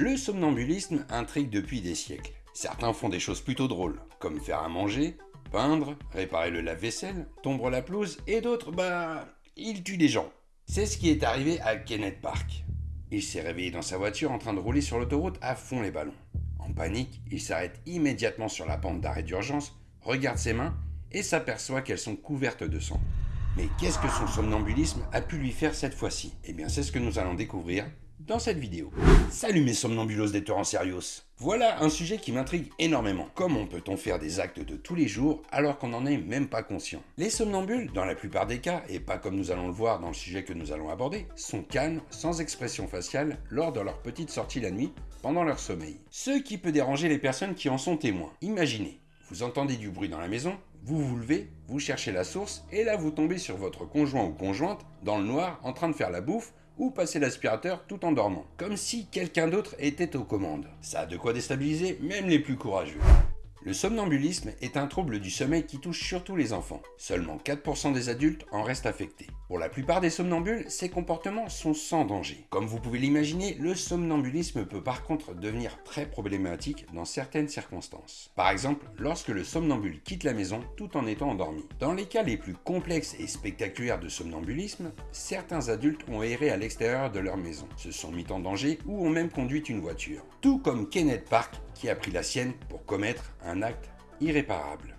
Le somnambulisme intrigue depuis des siècles. Certains font des choses plutôt drôles, comme faire à manger, peindre, réparer le lave-vaisselle, tomber la pelouse, et d'autres, bah, ils tuent des gens. C'est ce qui est arrivé à Kenneth Park. Il s'est réveillé dans sa voiture en train de rouler sur l'autoroute à fond les ballons. En panique, il s'arrête immédiatement sur la pente d'arrêt d'urgence, regarde ses mains et s'aperçoit qu'elles sont couvertes de sang. Mais qu'est-ce que son somnambulisme a pu lui faire cette fois-ci? Eh bien c'est ce que nous allons découvrir dans cette vidéo. Salut mes somnambulos des torrents serios Voilà un sujet qui m'intrigue énormément. Comment peut-on faire des actes de tous les jours alors qu'on n'en est même pas conscient? Les somnambules, dans la plupart des cas, et pas comme nous allons le voir dans le sujet que nous allons aborder, sont calmes, sans expression faciale, lors de leur petite sortie la nuit, pendant leur sommeil. Ce qui peut déranger les personnes qui en sont témoins. Imaginez, vous entendez du bruit dans la maison, vous vous levez, vous cherchez la source, et là vous tombez sur votre conjoint ou conjointe, dans le noir, en train de faire la bouffe, ou passer l'aspirateur tout en dormant, comme si quelqu'un d'autre était aux commandes. Ça a de quoi déstabiliser même les plus courageux. Le somnambulisme est un trouble du sommeil qui touche surtout les enfants. Seulement 4% des adultes en restent affectés. Pour la plupart des somnambules, ces comportements sont sans danger. Comme vous pouvez l'imaginer, le somnambulisme peut par contre devenir très problématique dans certaines circonstances. Par exemple, lorsque le somnambule quitte la maison tout en étant endormi. Dans les cas les plus complexes et spectaculaires de somnambulisme, certains adultes ont erré à l'extérieur de leur maison, se sont mis en danger ou ont même conduit une voiture. Tout comme Kenneth Park qui a pris la sienne pour commettre un acte irréparable.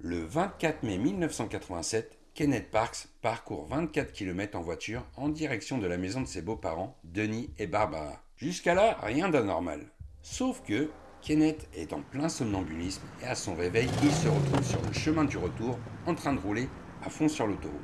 Le 24 mai 1987, Kenneth Parks parcourt 24 km en voiture en direction de la maison de ses beaux-parents, Denis et Barbara. Jusqu'à là, rien d'anormal. Sauf que Kenneth est en plein somnambulisme et à son réveil, il se retrouve sur le chemin du retour en train de rouler à fond sur l'autoroute.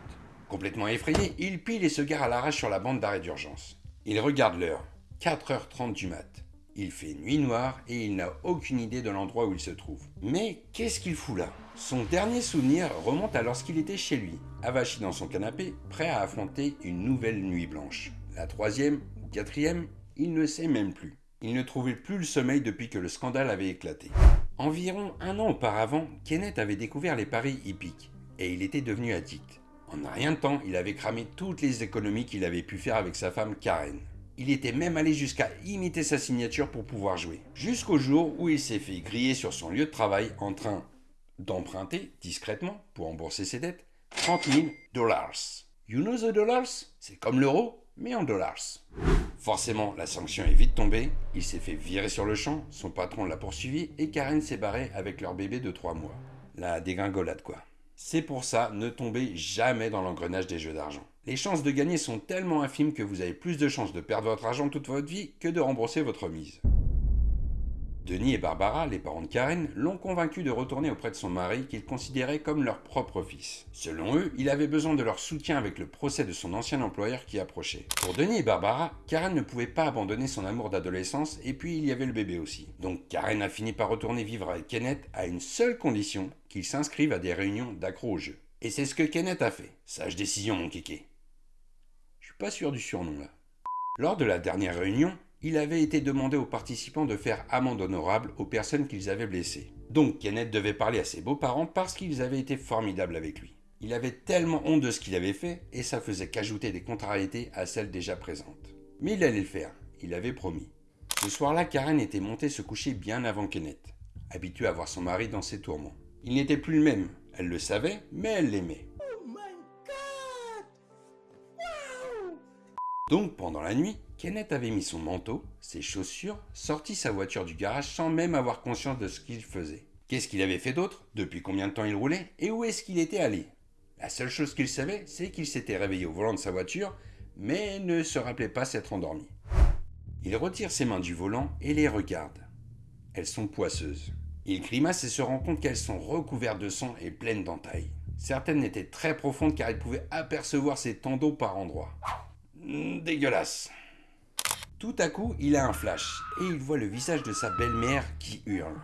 Complètement effrayé, il pile et se gare à l'arrache sur la bande d'arrêt d'urgence. Il regarde l'heure, 4h30 du mat. Il fait nuit noire et il n'a aucune idée de l'endroit où il se trouve. Mais qu'est-ce qu'il fout là? Son dernier souvenir remonte à lorsqu'il était chez lui, avachi dans son canapé, prêt à affronter une nouvelle nuit blanche. La troisième ou quatrième, il ne sait même plus. Il ne trouvait plus le sommeil depuis que le scandale avait éclaté. Environ un an auparavant, Kenneth avait découvert les paris hippiques et il était devenu addict. En rien de temps, il avait cramé toutes les économies qu'il avait pu faire avec sa femme Karen. Il était même allé jusqu'à imiter sa signature pour pouvoir jouer. Jusqu'au jour où il s'est fait griller sur son lieu de travail en train d'emprunter discrètement pour rembourser ses dettes 30 000 dollars. You know the dollars? C'est comme l'euro, mais en dollars. Forcément, la sanction est vite tombée, il s'est fait virer sur le champ, son patron l'a poursuivi et Karen s'est barrée avec leur bébé de 3 mois. La dégringolade quoi. C'est pour ça, ne tombez jamais dans l'engrenage des jeux d'argent. Les chances de gagner sont tellement infimes que vous avez plus de chances de perdre votre argent toute votre vie que de rembourser votre mise. Denis et Barbara, les parents de Karen, l'ont convaincu de retourner auprès de son mari qu'il considérait comme leur propre fils. Selon eux, il avait besoin de leur soutien avec le procès de son ancien employeur qui approchait. Pour Denis et Barbara, Karen ne pouvait pas abandonner son amour d'adolescence et puis il y avait le bébé aussi. Donc Karen a fini par retourner vivre avec Kenneth à une seule condition, qu'il s'inscrive à des réunions d'accro au jeu. Et c'est ce que Kenneth a fait. Sage décision mon kéké. Je suis pas sûr du surnom là. Lors de la dernière réunion, il avait été demandé aux participants de faire amende honorable aux personnes qu'ils avaient blessées. Donc Kenneth devait parler à ses beaux-parents parce qu'ils avaient été formidables avec lui. Il avait tellement honte de ce qu'il avait fait et ça faisait qu'ajouter des contrariétés à celles déjà présentes. Mais il allait le faire, il avait promis. Ce soir-là, Karen était montée se coucher bien avant Kenneth, habituée à voir son mari dans ses tourments. Il n'était plus le même, elle le savait, mais elle l'aimait. Donc pendant la nuit, Kenneth avait mis son manteau, ses chaussures, sorti sa voiture du garage sans même avoir conscience de ce qu'il faisait. Qu'est-ce qu'il avait fait d'autre? Depuis combien de temps il roulait? Et où est-ce qu'il était allé? La seule chose qu'il savait, c'est qu'il s'était réveillé au volant de sa voiture, mais ne se rappelait pas s'être endormi. Il retire ses mains du volant et les regarde. Elles sont poisseuses. Il grimace et se rend compte qu'elles sont recouvertes de sang et pleines d'entailles. Certaines étaient très profondes car il pouvait apercevoir ses tendons par endroits. Hmm, dégueulasse. Tout à coup, il a un flash et il voit le visage de sa belle-mère qui hurle.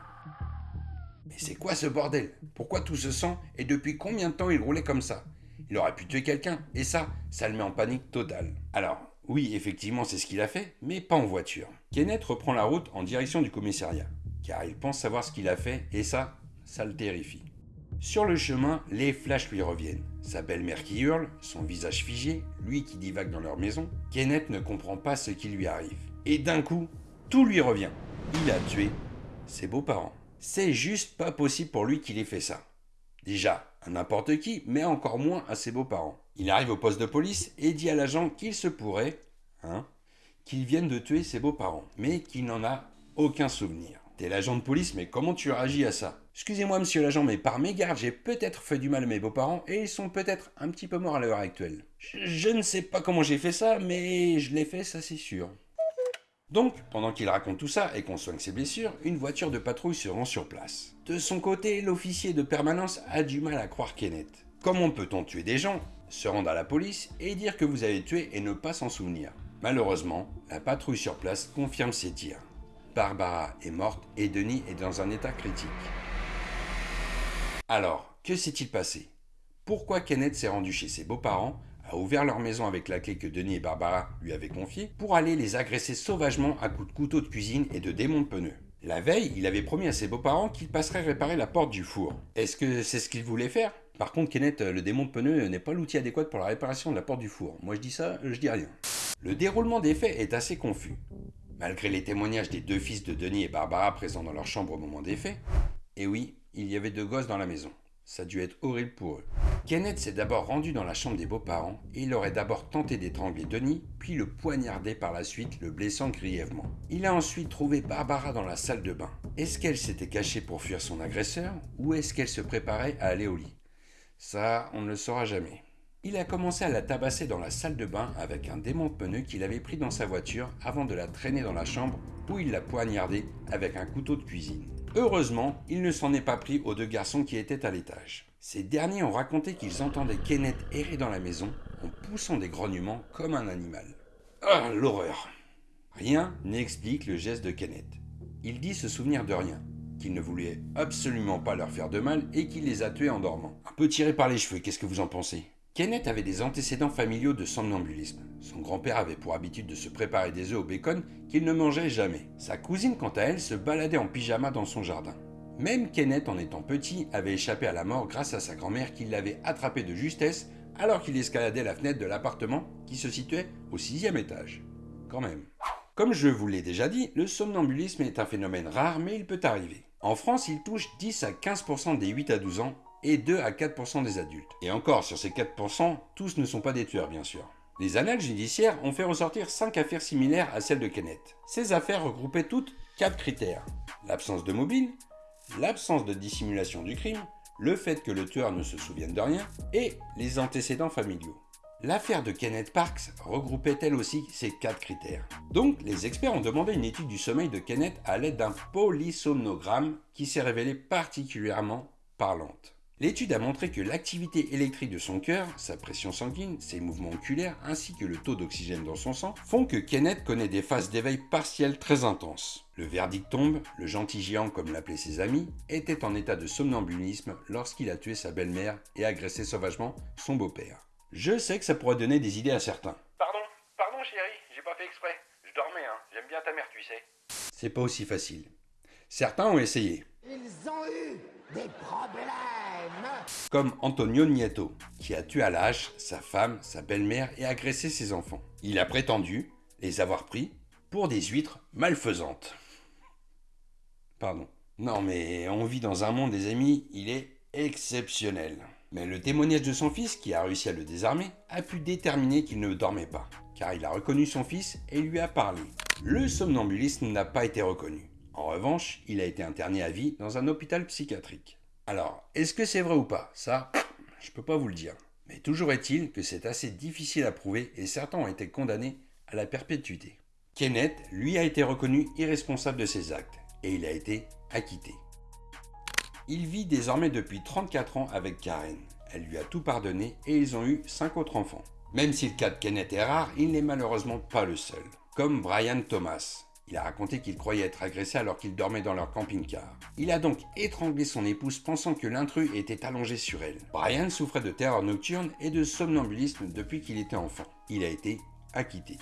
Mais c'est quoi ce bordel? Pourquoi tout ce sang et depuis combien de temps il roulait comme ça? Il aurait pu tuer quelqu'un et ça, ça le met en panique totale. Alors, Oui, effectivement, c'est ce qu'il a fait, mais pas en voiture. Kenneth reprend la route en direction du commissariat, car il pense savoir ce qu'il a fait, et ça, ça le terrifie. Sur le chemin, les flashs lui reviennent. Sa belle-mère qui hurle, son visage figé, lui qui divague dans leur maison. Kenneth ne comprend pas ce qui lui arrive. Et d'un coup, tout lui revient. Il a tué ses beaux-parents. C'est juste pas possible pour lui qu'il ait fait ça. Déjà, à n'importe qui, mais encore moins à ses beaux-parents. Il arrive au poste de police et dit à l'agent qu'il se pourrait, hein, qu'il vienne de tuer ses beaux-parents, mais qu'il n'en a aucun souvenir. T'es l'agent de police, mais comment tu réagis à ça? Excusez-moi, monsieur l'agent, mais par mégarde, j'ai peut-être fait du mal à mes beaux-parents et ils sont peut-être un petit peu morts à l'heure actuelle. Je, ne sais pas comment j'ai fait ça, mais je l'ai fait, ça c'est sûr. Donc, pendant qu'il raconte tout ça et qu'on soigne ses blessures, une voiture de patrouille se rend sur place. De son côté, l'officier de permanence a du mal à croire Kenneth. Comment peut-on tuer des gens, se rendre à la police et dire que vous avez tué et ne pas s'en souvenir? Malheureusement, la patrouille sur place confirme ses tirs. Barbara est morte et Denis est dans un état critique. Alors, que s'est-il passé? Pourquoi Kenneth s'est rendu chez ses beaux-parents, a ouvert leur maison avec la clé que Denis et Barbara lui avaient confiée, pour aller les agresser sauvagement à coups de couteau de cuisine et de démons de pneus? La veille, il avait promis à ses beaux-parents qu'il passerait réparer la porte du four. Est-ce que c'est ce qu'il voulait faire? Par contre, Kenneth, le démon de pneus n'est pas l'outil adéquat pour la réparation de la porte du four. Moi je dis ça, je dis rien. Le déroulement des faits est assez confus. Malgré les témoignages des deux fils de Denis et Barbara présents dans leur chambre au moment des faits, et oui, il y avait deux gosses dans la maison. Ça a dû être horrible pour eux. Kenneth s'est d'abord rendu dans la chambre des beaux-parents et il aurait d'abord tenté d'étrangler Denis, puis le poignarder par la suite, le blessant grièvement. Il a ensuite trouvé Barbara dans la salle de bain. Est-ce qu'elle s'était cachée pour fuir son agresseur ou est-ce qu'elle se préparait à aller au lit? Ça, on ne le saura jamais. Il a commencé à la tabasser dans la salle de bain avec un démon de pneu qu'il avait pris dans sa voiture avant de la traîner dans la chambre où il l'a poignardée avec un couteau de cuisine. Heureusement, il ne s'en est pas pris aux deux garçons qui étaient à l'étage. Ces derniers ont raconté qu'ils entendaient Kenneth errer dans la maison en poussant des grognements comme un animal. Ah, l'horreur Rien n'explique le geste de Kenneth. Il dit se souvenir de rien, qu'il ne voulait absolument pas leur faire de mal et qu'il les a tués en dormant. Un peu tiré par les cheveux, qu'est-ce que vous en pensez? Kenneth avait des antécédents familiaux de somnambulisme. Son grand-père avait pour habitude de se préparer des œufs au bacon qu'il ne mangeait jamais. Sa cousine, quant à elle, se baladait en pyjama dans son jardin. Même Kenneth, en étant petit, avait échappé à la mort grâce à sa grand-mère qui l'avait attrapé de justesse alors qu'il escaladait la fenêtre de l'appartement qui se situait au sixième étage. Quand même. Comme je vous l'ai déjà dit, le somnambulisme est un phénomène rare mais il peut arriver. En France, il touche 10 à 15% des 8 à 12 ans et 2 à 4% des adultes. Et encore, sur ces 4%, tous ne sont pas des tueurs, bien sûr. Les annales judiciaires ont fait ressortir 5 affaires similaires à celles de Kenneth. Ces affaires regroupaient toutes 4 critères. L'absence de mobile, l'absence de dissimulation du crime, le fait que le tueur ne se souvienne de rien et les antécédents familiaux. L'affaire de Kenneth Parks regroupait elle aussi ces quatre critères. Donc, les experts ont demandé une étude du sommeil de Kenneth à l'aide d'un polysomnogramme qui s'est révélé particulièrement parlante. L'étude a montré que l'activité électrique de son cœur, sa pression sanguine, ses mouvements oculaires ainsi que le taux d'oxygène dans son sang font que Kenneth connaît des phases d'éveil partiel très intenses. Le verdict tombe, le gentil géant comme l'appelaient ses amis, était en état de somnambulisme lorsqu'il a tué sa belle-mère et agressé sauvagement son beau-père. Je sais que ça pourrait donner des idées à certains. Pardon, pardon chérie, j'ai pas fait exprès. Je dormais, hein. J'aime bien ta mère, tu sais. C'est pas aussi facile. Certains ont essayé. Ils ont eu des problèmes comme Antonio Nieto, qui a tué à hache sa femme, sa belle-mère et agressé ses enfants. Il a prétendu les avoir pris pour des huîtres malfaisantes. Pardon. Non mais on vit dans un monde des amis, il est exceptionnel. Mais le témoignage de son fils, qui a réussi à le désarmer, a pu déterminer qu'il ne dormait pas, car il a reconnu son fils et lui a parlé. Le somnambulisme n'a pas été reconnu. En revanche, il a été interné à vie dans un hôpital psychiatrique. Alors, est-ce que c'est vrai ou pas? Ça, je peux pas vous le dire. Mais toujours est-il que c'est assez difficile à prouver et certains ont été condamnés à la perpétuité. Kenneth, lui, a été reconnu irresponsable de ses actes et il a été acquitté. Il vit désormais depuis 34 ans avec Karen. Elle lui a tout pardonné et ils ont eu 5 autres enfants. Même si le cas de Kenneth est rare, il n'est malheureusement pas le seul. Comme Brian Thomas, il a raconté qu'il croyait être agressé alors qu'il dormait dans leur camping-car. Il a donc étranglé son épouse pensant que l'intrus était allongé sur elle. Brian souffrait de terreur nocturne et de somnambulisme depuis qu'il était enfant. Il a été acquitté.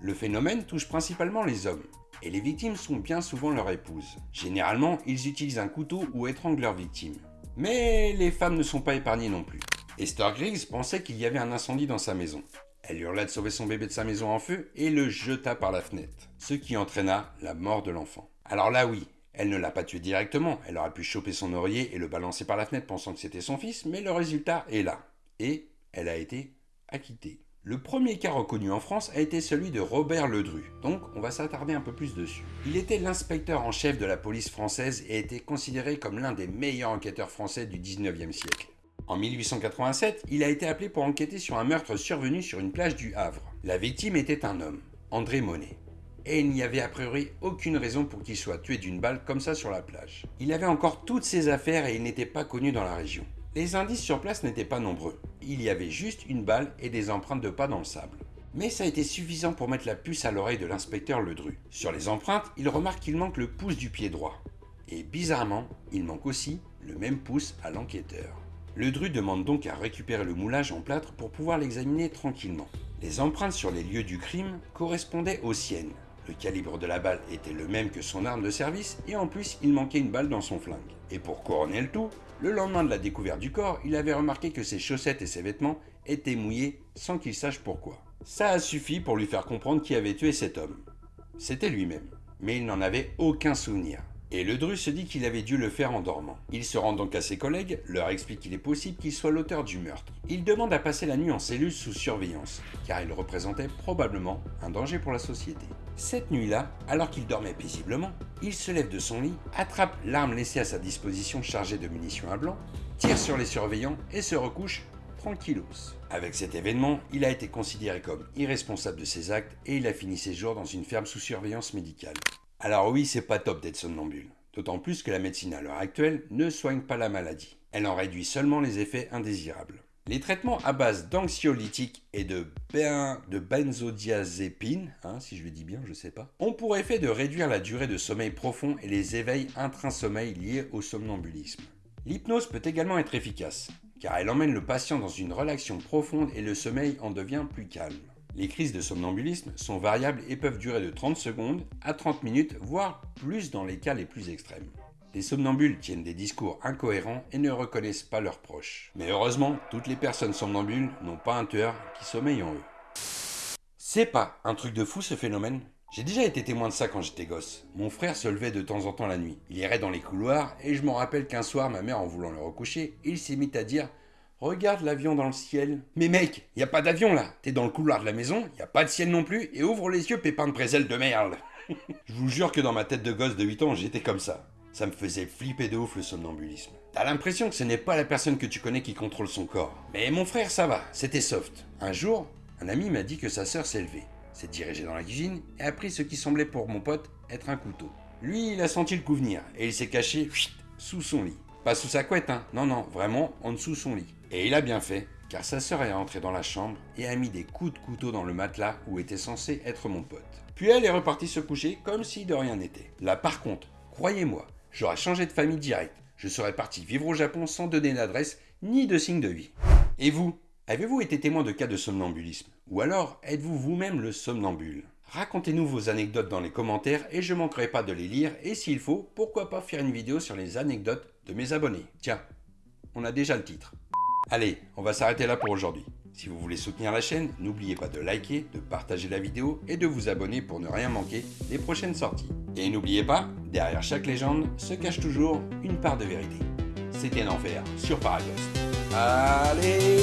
Le phénomène touche principalement les hommes, et les victimes sont bien souvent leur épouse. Généralement, ils utilisent un couteau ou étranglent leur victime. Mais les femmes ne sont pas épargnées non plus. Esther Griggs pensait qu'il y avait un incendie dans sa maison. Elle hurla de sauver son bébé de sa maison en feu et le jeta par la fenêtre, ce qui entraîna la mort de l'enfant. Alors là oui, elle ne l'a pas tué directement, elle aurait pu choper son oreiller et le balancer par la fenêtre pensant que c'était son fils, mais le résultat est là. Et elle a été acquittée. Le premier cas reconnu en France a été celui de Robert Ledru, donc on va s'attarder un peu plus dessus. Il était l'inspecteur en chef de la police française et était considéré comme l'un des meilleurs enquêteurs français du 19e siècle. En 1887, il a été appelé pour enquêter sur un meurtre survenu sur une plage du Havre. La victime était un homme, André Monet. Et il n'y avait a priori aucune raison pour qu'il soit tué d'une balle comme ça sur la plage. Il avait encore toutes ses affaires et il n'était pas connu dans la région. Les indices sur place n'étaient pas nombreux. Il y avait juste une balle et des empreintes de pas dans le sable. Mais ça a été suffisant pour mettre la puce à l'oreille de l'inspecteur Ledru. Sur les empreintes, il remarque qu'il manque le pouce du pied droit. Et bizarrement, il manque aussi le même pouce à l'enquêteur. Le Dru demande donc à récupérer le moulage en plâtre pour pouvoir l'examiner tranquillement. Les empreintes sur les lieux du crime correspondaient aux siennes. Le calibre de la balle était le même que son arme de service et en plus il manquait une balle dans son flingue. Et pour couronner le tout, le lendemain de la découverte du corps, il avait remarqué que ses chaussettes et ses vêtements étaient mouillés sans qu'il sache pourquoi. Ça a suffi pour lui faire comprendre qui avait tué cet homme. C'était lui-même, mais il n'en avait aucun souvenir. Et le Dru se dit qu'il avait dû le faire en dormant. Il se rend donc à ses collègues, leur explique qu'il est possible qu'il soit l'auteur du meurtre. Il demande à passer la nuit en cellule sous surveillance, car il représentait probablement un danger pour la société. Cette nuit-là, alors qu'il dormait paisiblement, il se lève de son lit, attrape l'arme laissée à sa disposition chargée de munitions à blanc, tire sur les surveillants et se recouche tranquillos. Avec cet événement, il a été considéré comme irresponsable de ses actes et il a fini ses jours dans une ferme sous surveillance médicale. Alors oui, c'est pas top d'être somnambule. D'autant plus que la médecine à l'heure actuelle ne soigne pas la maladie. Elle en réduit seulement les effets indésirables. Les traitements à base d'anxiolytiques et de, ben, de benzodiazépine, hein, si je le dis bien, je sais pas, ont pour effet de réduire la durée de sommeil profond et les éveils intra-sommeil liés au somnambulisme. L'hypnose peut également être efficace, car elle emmène le patient dans une relaxation profonde et le sommeil en devient plus calme. Les crises de somnambulisme sont variables et peuvent durer de 30 secondes à 30 minutes, voire plus dans les cas les plus extrêmes. Les somnambules tiennent des discours incohérents et ne reconnaissent pas leurs proches. Mais heureusement, toutes les personnes somnambules n'ont pas un tueur qui sommeille en eux. C'est pas un truc de fou ce phénomène? J'ai déjà été témoin de ça quand j'étais gosse. Mon frère se levait de temps en temps la nuit. Il irait dans les couloirs et je me rappelle qu'un soir, ma mère en voulant le recoucher, il s'est mis à dire Regarde l'avion dans le ciel. Mais mec, y a pas d'avion là. T'es dans le couloir de la maison, y a pas de ciel non plus, et ouvre les yeux, pépin de présel de merde. Je vous jure que dans ma tête de gosse de 8 ans, j'étais comme ça. Ça me faisait flipper de ouf le somnambulisme. T'as l'impression que ce n'est pas la personne que tu connais qui contrôle son corps. Mais mon frère, ça va, c'était soft. Un jour, un ami m'a dit que sa sœur s'est levée, s'est dirigée dans la cuisine et a pris ce qui semblait pour mon pote être un couteau. Lui, il a senti le coup venir et il s'est caché sous son lit. Pas sous sa couette, hein. Non, non, vraiment en dessous son lit. Et il a bien fait, car sa sœur est entrée dans la chambre et a mis des coups de couteau dans le matelas où était censé être mon pote. Puis elle est repartie se coucher comme si de rien n'était. Là par contre, croyez-moi, j'aurais changé de famille direct. Je serais parti vivre au Japon sans donner d'adresse ni de signe de vie. Et vous Avez-vous été témoin de cas de somnambulisme? Ou alors êtes-vous vous-même le somnambule? Racontez-nous vos anecdotes dans les commentaires et je manquerai pas de les lire et s'il faut, pourquoi pas faire une vidéo sur les anecdotes mes abonnés. Tiens, on a déjà le titre. Allez, on va s'arrêter là pour aujourd'hui. Si vous voulez soutenir la chaîne, n'oubliez pas de liker, de partager la vidéo et de vous abonner pour ne rien manquer des prochaines sorties. Et n'oubliez pas, derrière chaque légende se cache toujours une part de vérité. C'était l'enfer sur Paragost. Allez